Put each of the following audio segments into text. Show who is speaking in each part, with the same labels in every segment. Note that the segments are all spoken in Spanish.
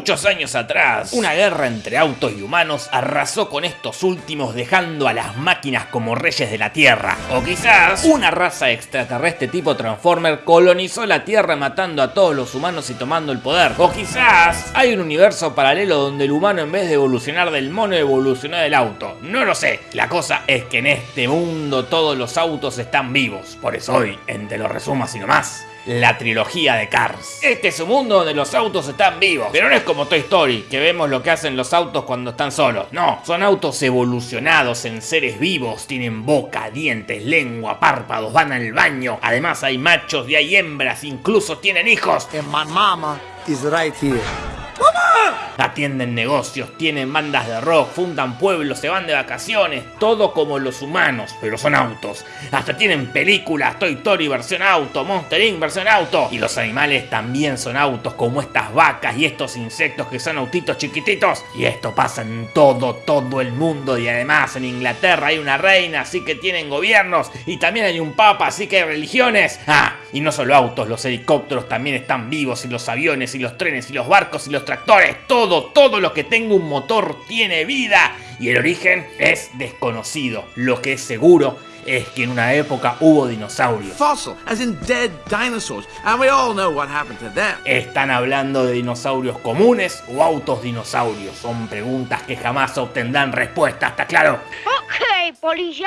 Speaker 1: Muchos años atrás, una guerra entre autos y humanos arrasó con estos últimos dejando a las máquinas como reyes de la Tierra. O quizás una raza extraterrestre tipo Transformer colonizó la Tierra matando a todos los humanos y tomando el poder. O quizás hay un universo paralelo donde el humano en vez de evolucionar del mono evolucionó del auto. No lo sé. La cosa es que en este mundo todos los autos están vivos. Por eso hoy, en Te lo resumo así nomás, la trilogía de Cars. Este es un mundo donde los autos están vivos, pero no es como Toy Story, que vemos lo que hacen los autos cuando están solos. No, son autos evolucionados en seres vivos, tienen boca, dientes, lengua, párpados, van al baño. Además hay machos y hay hembras, incluso tienen hijos.
Speaker 2: And my mama is right here.
Speaker 1: Atienden negocios, tienen bandas de rock, fundan pueblos, se van de vacaciones, todo como los humanos, pero son autos. Hasta tienen películas, Toy Story versión auto, Monster Inc. versión auto. Y los animales también son autos, como estas vacas y estos insectos que son autitos chiquititos. Y esto pasa en todo, todo el mundo. Y además en Inglaterra hay una reina, así que tienen gobiernos. Y también hay un papa, así que hay religiones. Ah, y no solo autos, los helicópteros también están vivos, y los aviones, y los trenes, y los barcos, y los tractores. Todo, todo lo que tenga un motor tiene vida. Y el origen es desconocido. Lo que es seguro es que en una época hubo dinosaurios.
Speaker 2: Fossil, as in dead dinosaurs. And we all know what happened to them.
Speaker 1: ¿Están hablando de dinosaurios comunes o autos dinosaurios? Son preguntas que jamás obtendrán respuesta, ¿está claro?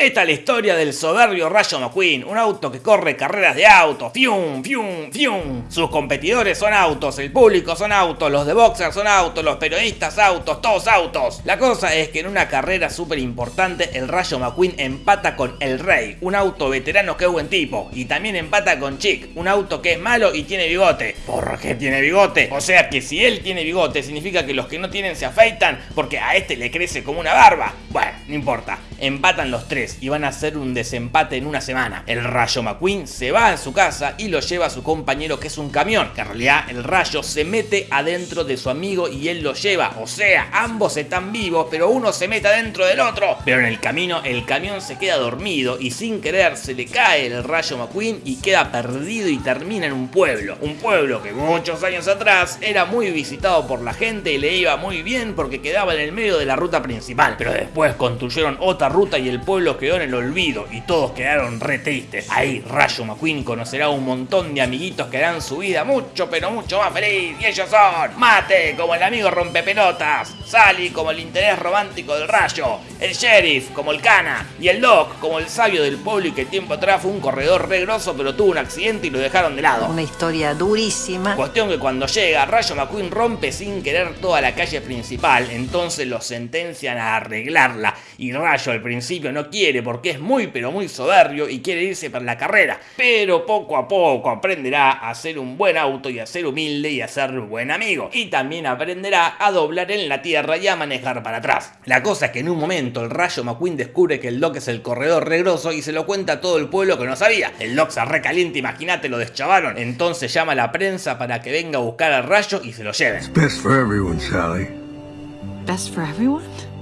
Speaker 1: Esta es la historia del soberbio Rayo McQueen, un auto que corre carreras de autos, fium, fium, fium. Sus competidores son autos, el público son autos, los de boxer son autos, los periodistas autos, todos autos. La cosa es que en una carrera súper importante el Rayo McQueen empata con el Rey, un auto veterano que es buen tipo, y también empata con Chick, un auto que es malo y tiene bigote. ¿Por qué tiene bigote? O sea que si él tiene bigote significa que los que no tienen se afeitan porque a este le crece como una barba. Bueno, no importa. Empatan los tres y van a hacer un desempate en una semana. El Rayo McQueen se va a su casa y lo lleva a su compañero que es un camión. Que en realidad el Rayo se mete adentro de su amigo y él lo lleva. O sea, ambos están vivos, pero uno se mete adentro del otro. Pero en el camino el camión se queda dormido y sin querer se le cae el Rayo McQueen y queda perdido y termina en un pueblo. Un pueblo que muchos años atrás era muy visitado por la gente y le iba muy bien porque quedaba en el medio de la ruta principal. Pero después construyeron otra ruta y el pueblo quedó en el olvido y todos quedaron re tristes. Ahí Rayo McQueen conocerá un montón de amiguitos que harán su vida mucho pero mucho más feliz y ellos son Mate como el amigo rompepelotas, Sally como el interés romántico del Rayo, el Sheriff como el Cana y el Doc como el sabio del pueblo y que tiempo atrás fue un corredor re grosso pero tuvo un accidente y lo dejaron de lado.
Speaker 3: Una historia durísima.
Speaker 1: Cuestión que cuando llega, Rayo McQueen rompe sin querer toda la calle principal, entonces lo sentencian a arreglarla. Y Rayo al principio no quiere porque es muy pero muy soberbio y quiere irse para la carrera. Pero poco a poco aprenderá a ser un buen auto y a ser humilde y a ser buen amigo. Y también aprenderá a doblar en la tierra y a manejar para atrás. La cosa es que en un momento el Rayo McQueen descubre que el Doc es el corredor regroso y se lo cuenta a todo el pueblo que no sabía. El Doc se recaliente, imagínate, lo deschavaron. Entonces llama a la prensa para que venga a buscar al Rayo y se lo lleven.
Speaker 4: Best for everyone, Sally.
Speaker 3: Best for everyone?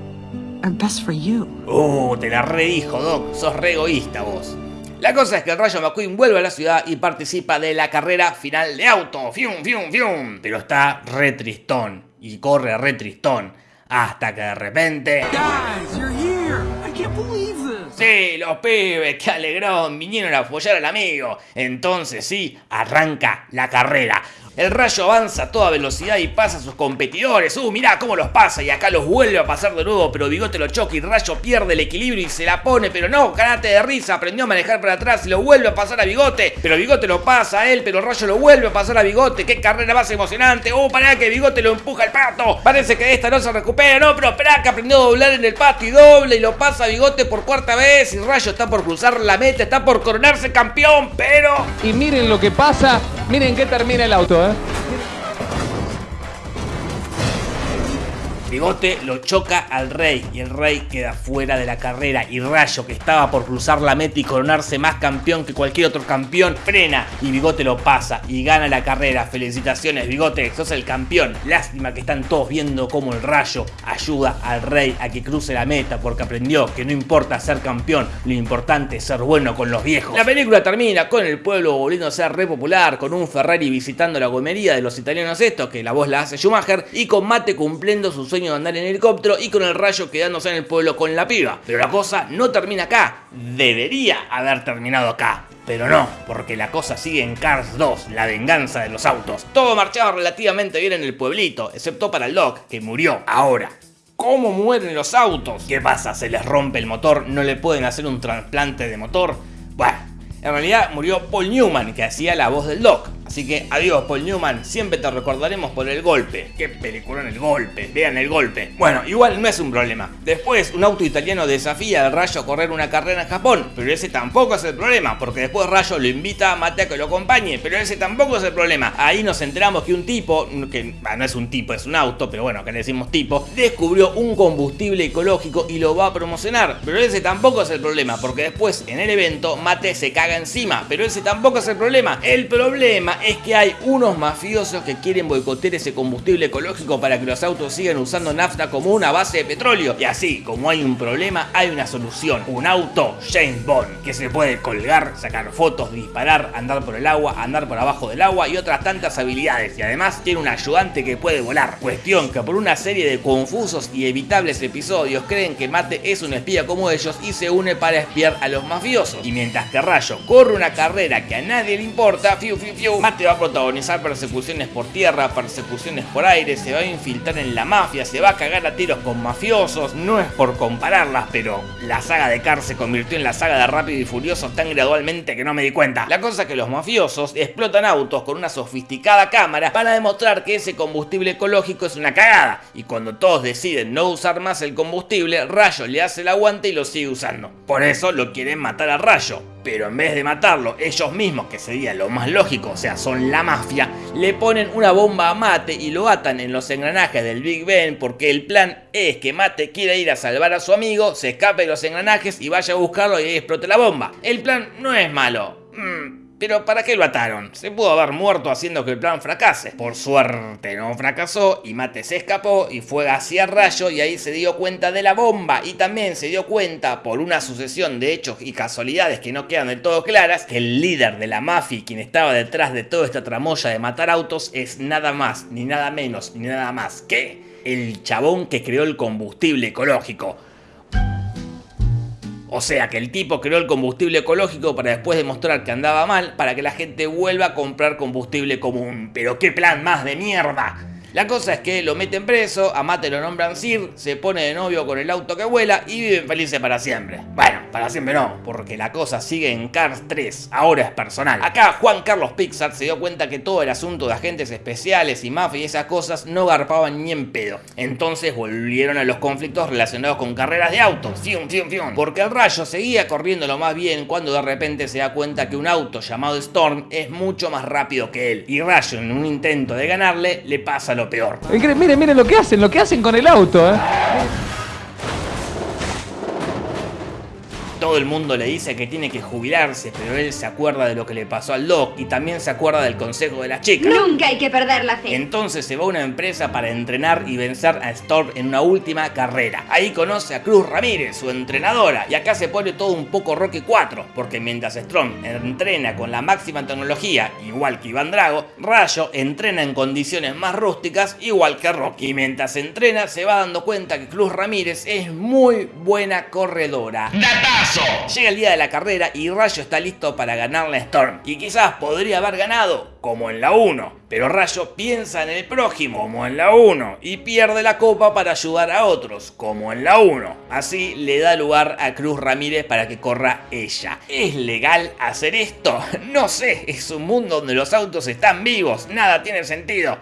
Speaker 3: Or best for you?
Speaker 1: Uh, te la redijo, Doc. Sos re egoísta vos. La cosa es que el Rayo McQueen vuelve a la ciudad y participa de la carrera final de auto. ¡Fium, fium, fium! Pero está re tristón. Y corre re tristón. Hasta que de repente...
Speaker 2: Guys, you're here. I can't believe this.
Speaker 1: Sí, los pibes, qué alegrón, vinieron a apoyar al amigo. Entonces sí, arranca la carrera. El rayo avanza a toda velocidad y pasa a sus competidores. Uh, mirá cómo los pasa y acá los vuelve a pasar de nuevo, pero Bigote lo choca y Rayo pierde el equilibrio y se la pone, pero no, canate de risa, aprendió a manejar para atrás y lo vuelve a pasar a Bigote, pero Bigote lo pasa a él, pero Rayo lo vuelve a pasar a Bigote. Qué carrera más emocionante. Uh, pará que Bigote lo empuja al pato. Parece que esta no se recupera, no, pero esperá que aprendió a doblar en el pato y doble y lo pasa a Bigote por cuarta vez y Rayo está por cruzar la meta, está por coronarse campeón, pero...
Speaker 5: Y miren lo que pasa, miren que termina el auto, ¿eh?
Speaker 1: Bigote lo choca al Rey y el Rey queda fuera de la carrera y Rayo que estaba por cruzar la meta y coronarse más campeón que cualquier otro campeón frena y Bigote lo pasa y gana la carrera. Felicitaciones Bigote, sos el campeón. Lástima que están todos viendo cómo el Rayo ayuda al Rey a que cruce la meta porque aprendió que no importa ser campeón, lo importante es ser bueno con los viejos. La película termina con el pueblo volviendo a ser re popular, con un Ferrari visitando la gomería de los italianos estos, que la voz la hace Schumacher, y con Mate cumpliendo su sueño de andar en helicóptero y con el rayo quedándose en el pueblo con la piba. Pero la cosa no termina acá, debería haber terminado acá. Pero no, porque la cosa sigue en Cars 2, la venganza de los autos. Todo marchaba relativamente bien en el pueblito, excepto para Doc, que murió ahora. ¿Cómo mueren los autos? ¿Qué pasa? ¿Se les rompe el motor? ¿No le pueden hacer un trasplante de motor? Bueno, en realidad murió Paul Newman, que hacía la voz del Doc. Así que adiós Paul Newman, siempre te recordaremos por el golpe. Qué película en el golpe, vean el golpe. Bueno, igual no es un problema. Después un auto italiano desafía al Rayo a correr una carrera en Japón, pero ese tampoco es el problema, porque después Rayo lo invita a Mate a que lo acompañe, pero ese tampoco es el problema. Ahí nos enteramos que un tipo, que no es un tipo, es un auto, pero bueno, que le decimos tipo, descubrió un combustible ecológico y lo va a promocionar, pero ese tampoco es el problema, porque después en el evento Mate se caga encima, pero ese tampoco es el problema. El problema es que hay unos mafiosos que quieren boicotear ese combustible ecológico para que los autos sigan usando nafta como una base de petróleo. Y así, como hay un problema, hay una solución. Un auto James Bond que se puede colgar, sacar fotos, disparar, andar por el agua, andar por abajo del agua y otras tantas habilidades. Y además tiene un ayudante que puede volar. Cuestión que por una serie de confusos y evitables episodios creen que Mate es un espía como ellos y se une para espiar a los mafiosos. Y mientras que Rayo corre una carrera que a nadie le importa, fiu fiu fiu, Mate va a protagonizar persecuciones por tierra, persecuciones por aire, se va a infiltrar en la mafia, se va a cagar a tiros con mafiosos. No es por compararlas, pero la saga de Cars se convirtió en la saga de Rápido y Furioso tan gradualmente que no me di cuenta. La cosa es que los mafiosos explotan autos con una sofisticada cámara para demostrar que ese combustible ecológico es una cagada. Y cuando todos deciden no usar más el combustible, Rayo le hace el aguante y lo sigue usando. Por eso lo quieren matar a Rayo pero en vez de matarlo ellos mismos, que sería lo más lógico, o sea, son la mafia, le ponen una bomba a Mate y lo atan en los engranajes del Big Ben porque el plan es que Mate quiera ir a salvar a su amigo, se escape de los engranajes y vaya a buscarlo y explote la bomba. El plan no es malo. Mm, pero ¿para qué lo ataron? Se pudo haber muerto haciendo que el plan fracase. Por suerte no fracasó y Mate se escapó y fue hacia Rayo y ahí se dio cuenta de la bomba y también se dio cuenta por una sucesión de hechos y casualidades que no quedan del todo claras que el líder de la mafia quien estaba detrás de toda esta tramoya de matar autos es nada más, ni nada menos, ni nada más que el chabón que creó el combustible ecológico. O sea que el tipo creó el combustible ecológico para después demostrar que andaba mal para que la gente vuelva a comprar combustible común. Pero qué plan más de mierda. La cosa es que lo meten preso, a Mate lo nombran Sir, se pone de novio con el auto que vuela y viven felices para siempre. Bueno, para siempre no, porque la cosa sigue en Cars 3, ahora es personal. Acá Juan Carlos Pixar se dio cuenta que todo el asunto de agentes especiales y mafia y esas cosas no garpaban ni en pedo. Entonces volvieron a los conflictos relacionados con carreras de autos, fium, fium, fium. Porque el rayo seguía corriendo lo más bien cuando de repente se da cuenta que un auto llamado Storm es mucho más rápido que él. Y Rayo en un intento de ganarle le pasa lo peor.
Speaker 5: Miren, miren lo que hacen, lo que hacen con el auto, ¿eh?
Speaker 1: Todo el mundo le dice que tiene que jubilarse, pero él se acuerda de lo que le pasó al Doc y también se acuerda del consejo de las chicas.
Speaker 6: Nunca hay que perder la fe.
Speaker 1: Entonces se va a una empresa para entrenar y vencer a Storm en una última carrera. Ahí conoce a Cruz Ramírez, su entrenadora, y acá se pone todo un poco Rocky 4, porque mientras Storm entrena con la máxima tecnología, igual que Iván Drago, Rayo entrena en condiciones más rústicas, igual que Rocky. Y mientras entrena se va dando cuenta que Cruz Ramírez es muy buena corredora. Llega el día de la carrera y Rayo está listo para ganarle a Storm. Y quizás podría haber ganado, como en la 1. Pero Rayo piensa en el prójimo, como en la 1. Y pierde la copa para ayudar a otros, como en la 1. Así le da lugar a Cruz Ramírez para que corra ella. ¿Es legal hacer esto? No sé, es un mundo donde los autos están vivos, nada tiene sentido.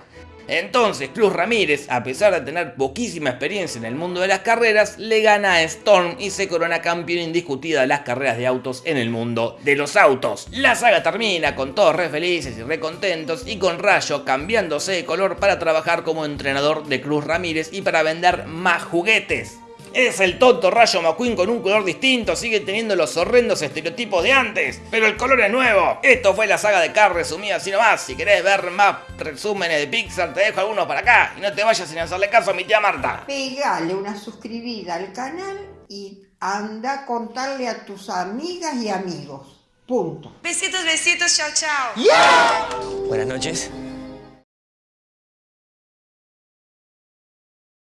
Speaker 1: Entonces, Cruz Ramírez, a pesar de tener poquísima experiencia en el mundo de las carreras, le gana a Storm y se corona campeón indiscutida de las carreras de autos en el mundo de los autos. La saga termina con todos re felices y re contentos y con Rayo cambiándose de color para trabajar como entrenador de Cruz Ramírez y para vender más juguetes. Es el tonto Rayo McQueen con un color distinto, sigue teniendo los horrendos estereotipos de antes, pero el color es nuevo. Esto fue la saga de Car resumida así nomás. Si querés ver más resúmenes de Pixar, te dejo algunos para acá. Y no te vayas sin hacerle caso a mi tía Marta.
Speaker 7: Pegale una suscribida al canal y anda a contarle a tus amigas y amigos. Punto.
Speaker 8: Besitos, besitos, chao, chao.
Speaker 9: Buenas noches.